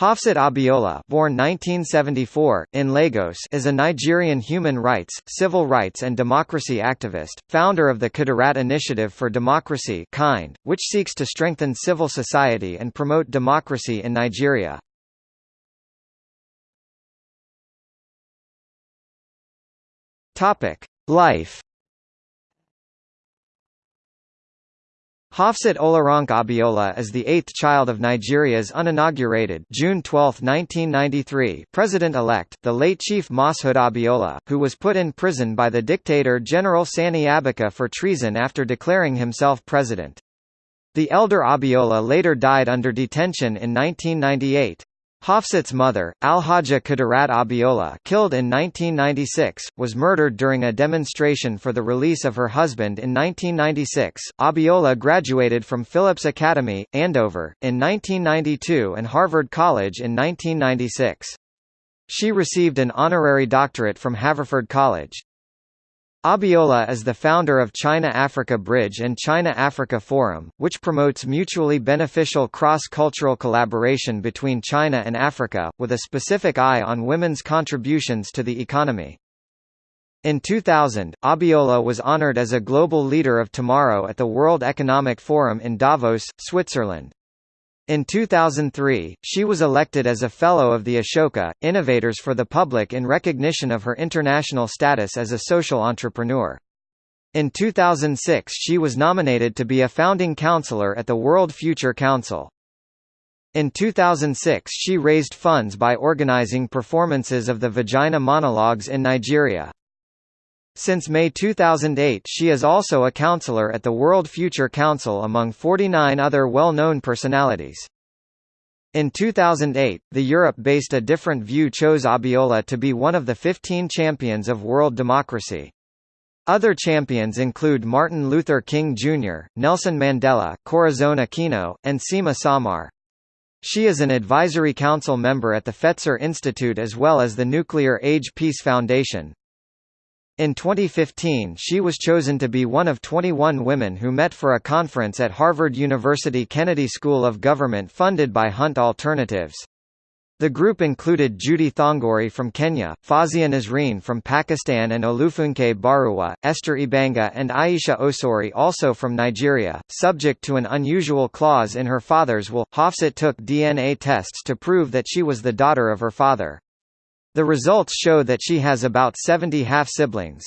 Hafsat Abiola born 1974, in Lagos is a Nigerian human rights, civil rights and democracy activist, founder of the Kudirat Initiative for Democracy kind, which seeks to strengthen civil society and promote democracy in Nigeria. Life Hafsat Olaronke Abiola is the eighth child of Nigeria's uninaugurated June 12, 1993 president-elect, the late Chief Moshood Abiola, who was put in prison by the dictator General Sani Abacha for treason after declaring himself president. The elder Abiola later died under detention in 1998. Hafsat's mother, Alhaja Kudirat Abiola killed in 1996, was murdered during a demonstration for the release of her husband in 1996. Abiola graduated from Phillips Academy, Andover, in 1992 and Harvard College in 1996. She received an honorary doctorate from Haverford College. Abiola is the founder of China-Africa Bridge and China-Africa Forum, which promotes mutually beneficial cross-cultural collaboration between China and Africa, with a specific eye on women's contributions to the economy. In 2000, Abiola was honored as a Global Leader of Tomorrow at the World Economic Forum in Davos, Switzerland. In 2003, she was elected as a Fellow of the Ashoka, Innovators for the Public in recognition of her international status as a social entrepreneur. In 2006 she was nominated to be a founding counselor at the World Future Council. In 2006 she raised funds by organizing performances of the Vagina Monologues in Nigeria. Since May 2008 she is also a counselor at the World Future Council among 49 other well-known personalities. In 2008, the Europe-based A Different View chose Abiola to be one of the 15 champions of world democracy. Other champions include Martin Luther King Jr., Nelson Mandela, Corazon Aquino, and Sima Samar. She is an advisory council member at the Fetzer Institute as well as the Nuclear Age Peace Foundation. In 2015 she was chosen to be one of 21 women who met for a conference at Harvard University Kennedy School of Government funded by Hunt Alternatives. The group included Judy Thongori from Kenya, Fawzia Nazreen from Pakistan and Olufunke Baruwa, Esther Ibanga and Aisha Osori also from Nigeria. Subject to an unusual clause in her father's will, Hafsat took DNA tests to prove that she was the daughter of her father. The results show that she has about 70 half-siblings.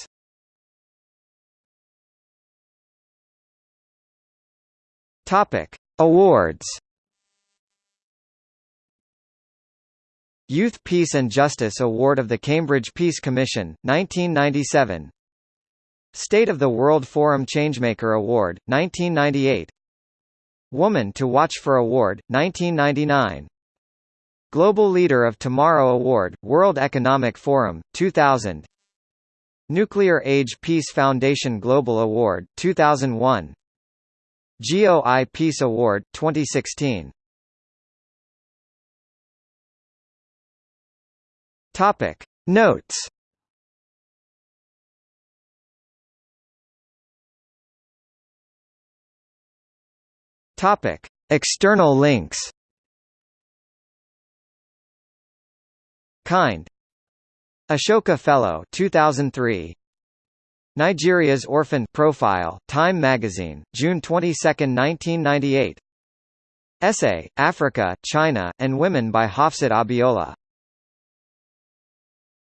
Topic: Awards. Youth Peace and Justice Award of the Cambridge Peace Commission, 1997. State of the World Forum Changemaker Award, 1998. Woman to Watch for Award, 1999. Global Leader of Tomorrow Award, World Economic Forum, 2000 Nuclear Age Peace Foundation Global Award, 2001 GOI Peace Award, 2016 Topic. Notes. Topic. External links Kind. Ashoka Fellow 2003 Nigeria's Orphan Profile, Time Magazine, June 22, 1998 Essay, Africa, China, and Women by Hafsat Abiola